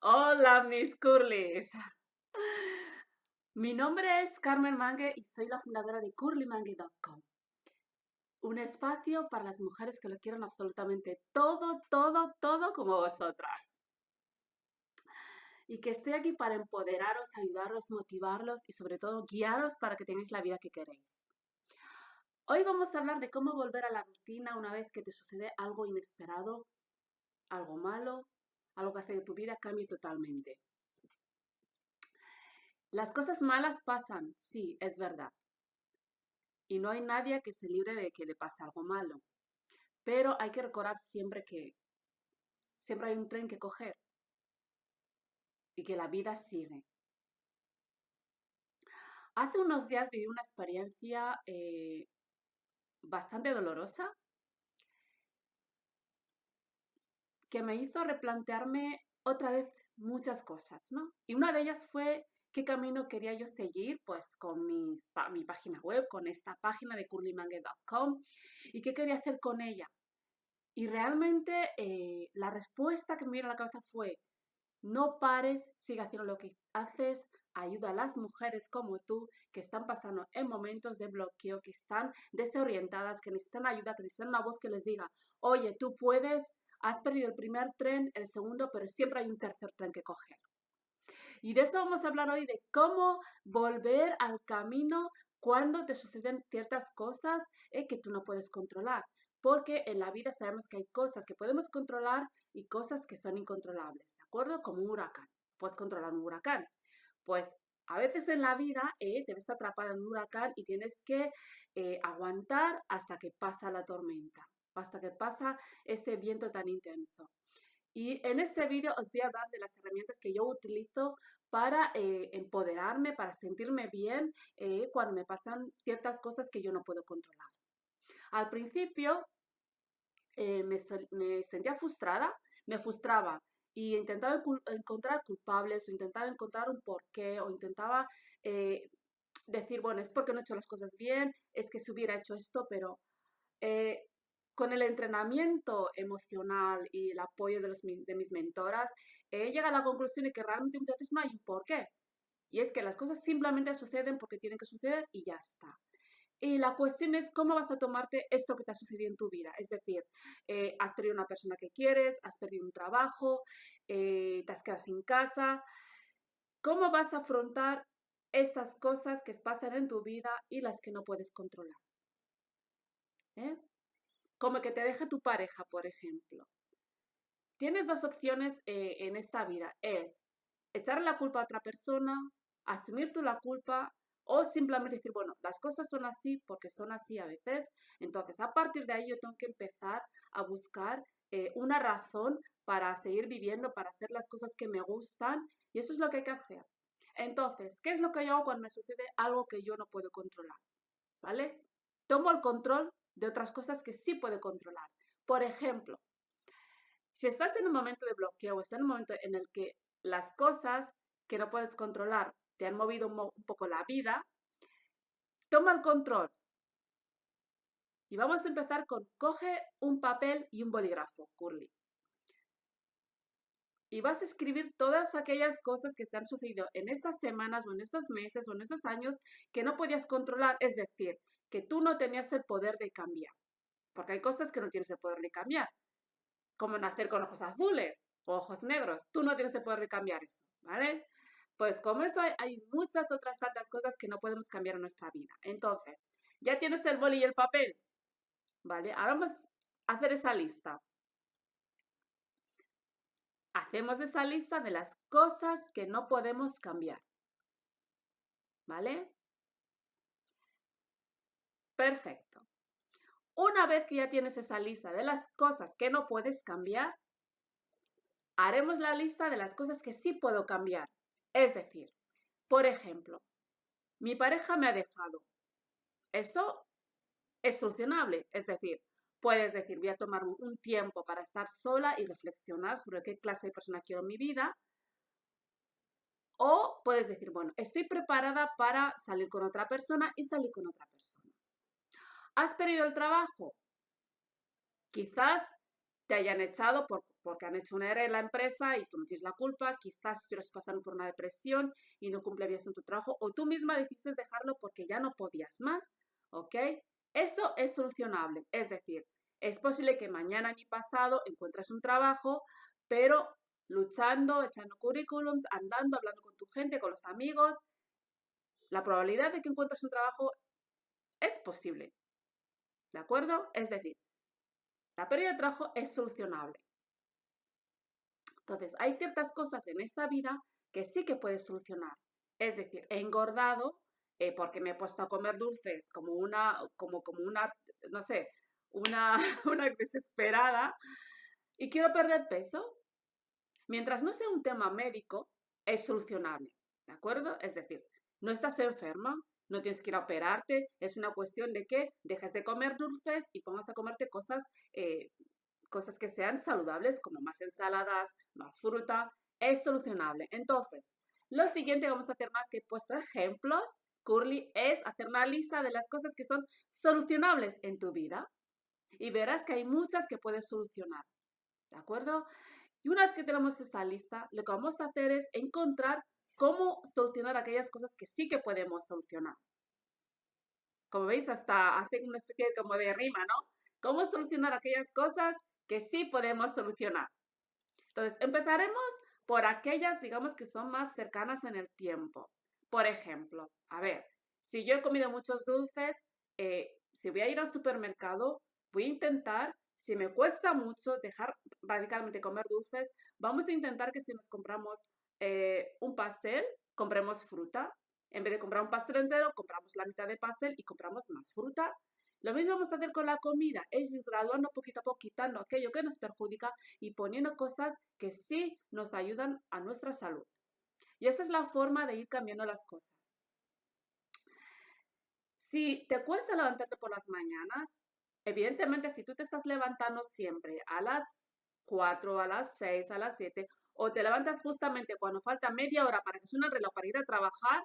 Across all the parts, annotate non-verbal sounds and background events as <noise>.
Hola, mis curlis. <laughs> Mi nombre es Carmen Mangue y soy la fundadora de curlymangue.com. Un espacio para las mujeres que lo quieran absolutamente todo, todo, todo como vosotras. Y que estoy aquí para empoderaros, ayudaros, motivarlos y sobre todo guiaros para que tengáis la vida que queréis. Hoy vamos a hablar de cómo volver a la rutina una vez que te sucede algo inesperado, algo malo, algo que hace que tu vida cambie totalmente. Las cosas malas pasan, sí, es verdad. Y no hay nadie que se libre de que le pase algo malo. Pero hay que recordar siempre que siempre hay un tren que coger y que la vida sigue. Hace unos días viví una experiencia eh, bastante dolorosa que me hizo replantearme otra vez muchas cosas, ¿no? Y una de ellas fue qué camino quería yo seguir, pues con mi página web, con esta página de curlymangue.com y qué quería hacer con ella. Y realmente eh, la respuesta que me vino a la cabeza fue, no pares, sigue haciendo lo que haces, ayuda a las mujeres como tú que están pasando en momentos de bloqueo, que están desorientadas, que necesitan ayuda, que necesitan una voz que les diga, oye, tú puedes, has perdido el primer tren, el segundo, pero siempre hay un tercer tren que coger. Y de eso vamos a hablar hoy, de cómo volver al camino cuando te suceden ciertas cosas eh, que tú no puedes controlar. Porque en la vida sabemos que hay cosas que podemos controlar y cosas que son incontrolables, ¿de acuerdo? Como un huracán. Puedes controlar un huracán, pues a veces en la vida eh, te ves atrapada en un huracán y tienes que eh, aguantar hasta que pasa la tormenta, hasta que pasa este viento tan intenso. Y en este vídeo os voy a hablar de las herramientas que yo utilizo para eh, empoderarme, para sentirme bien cuando me pasan ciertas cosas que yo no puedo controlar. Al principio me, me sentía frustrada, me frustraba y intentaba encontrar culpables o intentaba encontrar un porqué o intentaba eh, decir, bueno, es porque no he hecho las cosas bien, es que se hubiera hecho esto, pero eh, con el entrenamiento emocional y el apoyo de, mis mentoras, he llegado a la conclusión de que realmente muchas veces no hay un porqué. Y es que las cosas simplemente suceden porque tienen que suceder y ya está. Y la cuestión es cómo vas a tomarte esto que te ha sucedido en tu vida. Es decir, eh, has perdido una persona que quieres, has perdido un trabajo, eh, te has quedado sin casa. ¿Cómo vas a afrontar estas cosas que pasan en tu vida y las que no puedes controlar? ¿Eh? Como que te deje tu pareja, por ejemplo. Tienes dos opciones en esta vida. Es echarle la culpa a otra persona, asumir tú la culpa o simplemente decir, bueno, las cosas son así porque son así a veces. Entonces, a partir de ahí yo tengo que empezar a buscar eh, una razón para seguir viviendo, para hacer las cosas que me gustan. Y eso es lo que hay que hacer. Entonces, ¿qué es lo que yo hago cuando me sucede algo que yo no puedo controlar? ¿Vale? Tomo el control de otras cosas que sí puedo controlar. Por ejemplo, si estás en un momento de bloqueo o estás en un momento en el que las cosas que no puedes controlar te han movido un, poco la vida, toma el control. Y vamos a empezar con coge un papel y un bolígrafo, Curly. Y vas a escribir todas aquellas cosas que te han sucedido en estas semanas o en estos meses o en estos años que no podías controlar, es decir, que tú no tenías el poder de cambiar. Porque hay cosas que no tienes el poder de cambiar, como nacer con ojos azules o ojos negros. Tú no tienes el poder de cambiar eso, ¿vale? Pues como eso hay, muchas otras tantas cosas que no podemos cambiar en nuestra vida. Entonces, ya tienes el boli y el papel. ¿Vale? Ahora vamos a hacer esa lista. Hacemos esa lista de las cosas que no podemos cambiar. ¿Vale? Perfecto. Una vez que ya tienes esa lista de las cosas que no puedes cambiar, haremos la lista de las cosas que sí puedo cambiar. Es decir, por ejemplo, mi pareja me ha dejado. Eso es solucionable. Es decir, puedes decir, voy a tomar un tiempo para estar sola y reflexionar sobre qué clase de persona quiero en mi vida. O puedes decir, bueno, estoy preparada para salir con otra persona y salir con otra persona. ¿Has perdido el trabajo? Quizás te hayan echado por porque han hecho un error en la empresa y tú no tienes la culpa, quizás estuvieras pasando por una depresión y no cumple bien en tu trabajo, o tú misma decidiste dejarlo porque ya no podías más, ¿ok? Eso es solucionable, es decir, es posible que mañana ni pasado encuentres un trabajo, pero luchando, echando currículums, andando, hablando con tu gente, con los amigos, la probabilidad de que encuentres un trabajo es posible. ¿De acuerdo? Es decir, la pérdida de trabajo es solucionable. Entonces, hay ciertas cosas en esta vida que sí que puedes solucionar. Es decir, he engordado eh, porque me he puesto a comer dulces como una, como, como una, no sé, una, <laughs> una desesperada y quiero perder peso. Mientras no sea un tema médico, es solucionable. ¿De acuerdo? Es decir, no estás enferma, no tienes que ir a operarte, es una cuestión de que dejes de comer dulces y pongas a comerte cosas, eh, cosas que sean saludables, como más ensaladas, más fruta, es solucionable. Entonces, lo siguiente vamos a más que he puesto ejemplos, Curly, es hacer una lista de las cosas que son solucionables en tu vida y verás que hay muchas que puedes solucionar. ¿De acuerdo? Y una vez que tenemos esta lista, lo que vamos a hacer es encontrar cómo solucionar aquellas cosas que sí que podemos solucionar. Como veis, hasta hace una especie de, como de rima, ¿no? Cómo solucionar aquellas cosas que sí podemos solucionar. Entonces, empezaremos por aquellas, digamos, que son más cercanas en el tiempo. Por ejemplo, a ver, si yo he comido muchos dulces, eh, si voy a ir al supermercado, voy a intentar, si me cuesta mucho dejar radicalmente comer dulces, vamos a intentar que si nos compramos eh, un pastel, compremos fruta. En vez de comprar un pastel entero, compramos la mitad de pastel y compramos más fruta. Lo mismo vamos a hacer con la comida, es graduando poquito a poco, quitando aquello que nos perjudica y poniendo cosas que sí nos ayudan a nuestra salud. Y esa es la forma de ir cambiando las cosas. Si te cuesta levantarte por las mañanas, evidentemente si tú te estás levantando siempre a las 4, a las 6, a las 7, o te levantas justamente cuando falta media hora para que suene el reloj para ir a trabajar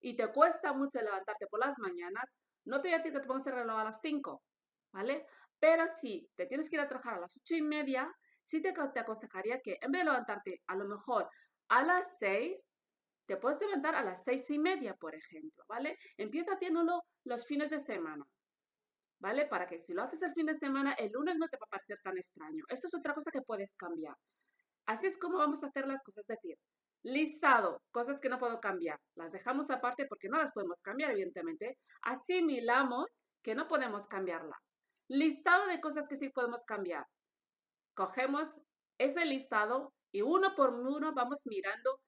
y te cuesta mucho levantarte por las mañanas, no te voy a decir que te pongas el reloj a las 5, ¿vale? Pero si te tienes que ir a trabajar a las 8 y media, sí te, te aconsejaría que en vez de levantarte a lo mejor a las 6, te puedes levantar a las 6 y media, por ejemplo, ¿vale? Empieza haciéndolo los fines de semana. ¿Vale? Para que si lo haces el fin de semana, el lunes no te va a parecer tan extraño. Eso es otra cosa que puedes cambiar. Así es como vamos a hacer las cosas, es decir, listado, cosas que no puedo cambiar, las dejamos aparte porque no las podemos cambiar, evidentemente. Asimilamos que no podemos cambiarlas. Listado de cosas que sí podemos cambiar. Cogemos ese listado y uno por uno vamos mirando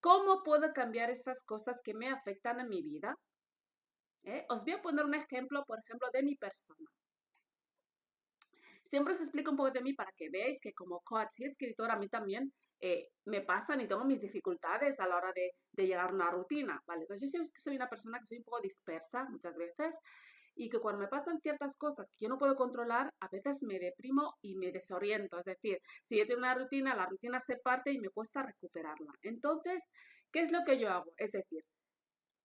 cómo puedo cambiar estas cosas que me afectan en mi vida. ¿Eh? Os voy a poner un ejemplo, por ejemplo, de mi persona. Siempre os explico un poco de mí para que veáis que como coach y escritora a mí también eh, me pasan y tengo mis dificultades a la hora de, llegar a una rutina, ¿vale? Entonces yo soy una persona que soy un poco dispersa muchas veces y que cuando me pasan ciertas cosas que yo no puedo controlar, a veces me deprimo y me desoriento. Es decir, si yo tengo una rutina, la rutina se parte y me cuesta recuperarla. Entonces, ¿qué es lo que yo hago? Es decir,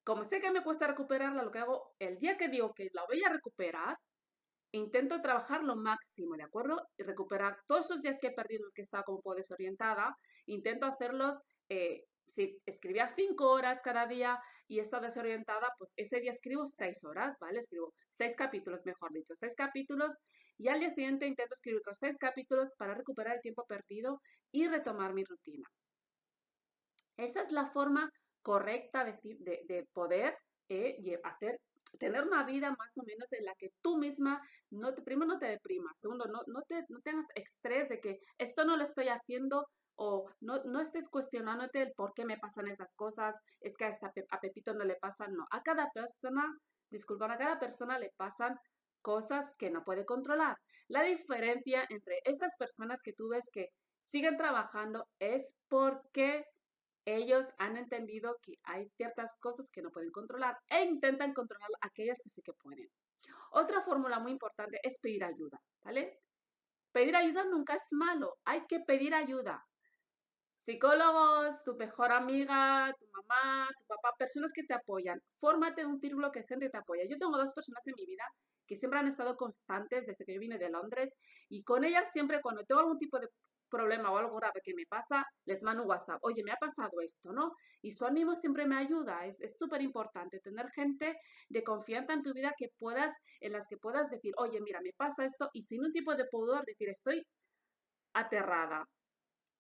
como sé que me cuesta recuperarla, lo que hago el día que digo que la voy a recuperar, intento trabajar lo máximo, ¿de acuerdo? Y recuperar todos esos días que he perdido, que estaba como poco desorientada, intento hacerlos, eh, si escribía cinco horas cada día y estado desorientada, pues ese día escribo seis horas, ¿vale? Escribo seis capítulos, mejor dicho, seis capítulos y al día siguiente intento escribir otros seis capítulos para recuperar el tiempo perdido y retomar mi rutina. Esa es la forma correcta de, de, poder eh, hacer tener una vida más o menos en la que tú misma, no te, primero no te deprimas, segundo, no, no, te, no tengas estrés de que esto no lo estoy haciendo o no, no estés cuestionándote el por qué me pasan estas cosas, es que a, esta, a Pepito no le pasan, no, a cada persona, disculpa, a cada persona le pasan cosas que no puede controlar. La diferencia entre estas personas que tú ves que siguen trabajando es porque ellos han entendido que hay ciertas cosas que no pueden controlar e intentan controlar aquellas que sí que pueden. Otra fórmula muy importante es pedir ayuda, ¿vale? Pedir ayuda nunca es malo, hay que pedir ayuda. Psicólogos, tu mejor amiga, tu mamá, tu papá, personas que te apoyan. Fórmate un círculo que gente te apoya. Yo tengo dos personas en mi vida que siempre han estado constantes desde que yo vine de Londres y con ellas siempre cuando tengo algún tipo de problema o algo grave que me pasa, les mando un WhatsApp. Oye, me ha pasado esto, ¿no? Y su ánimo siempre me ayuda. Es súper importante tener gente de confianza en tu vida que puedas, en las que puedas decir, oye, mira, me pasa esto y sin un tipo de pudor decir, estoy aterrada.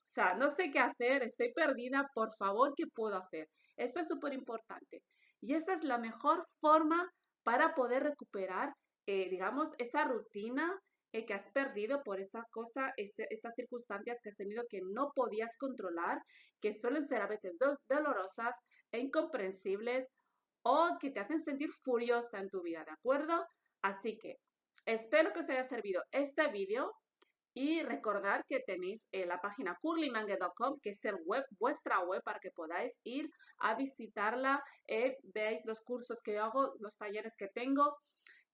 O sea, no sé qué hacer, estoy perdida, por favor, ¿qué puedo hacer? Esto es súper importante. Y esa es la mejor forma para poder recuperar, eh, digamos, esa rutina eh, que has perdido por esta cosa, este, estas circunstancias que has tenido que no podías controlar, que suelen ser a veces dolorosas e incomprensibles o que te hacen sentir furiosa en tu vida, ¿de acuerdo? Así que espero que os haya servido este vídeo y recordar que tenéis eh, la página curlymangue.com, que es el web, vuestra web, para que podáis ir a visitarla, eh, veáis los cursos que hago, los talleres que tengo.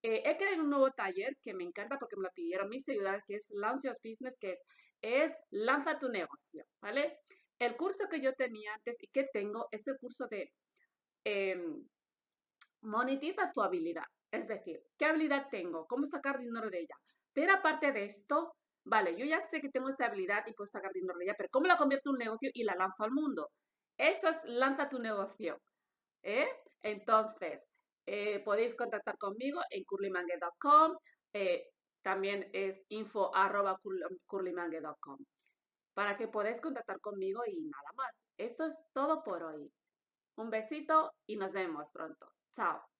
Eh, he creado un nuevo taller que me encanta porque me lo pidieron mis seguidores, que es Launch Your Business, que es, es Lanza tu negocio, ¿vale? El curso que yo tenía antes y que tengo es el curso de em, monetiza tu habilidad. Es decir, ¿qué habilidad tengo? ¿Cómo sacar dinero de ella? Pero aparte de esto, vale, yo ya sé que tengo esta habilidad y puedo sacar dinero de ella, pero ¿cómo la convierto en un negocio y la lanzo al mundo? Eso es lanza tu negocio. ¿eh? Entonces, eh, podéis contactar conmigo en curlymangue.com. Eh, también es info para que podáis contactar conmigo y nada más. Esto es todo por hoy. Un besito y nos vemos pronto. Chao.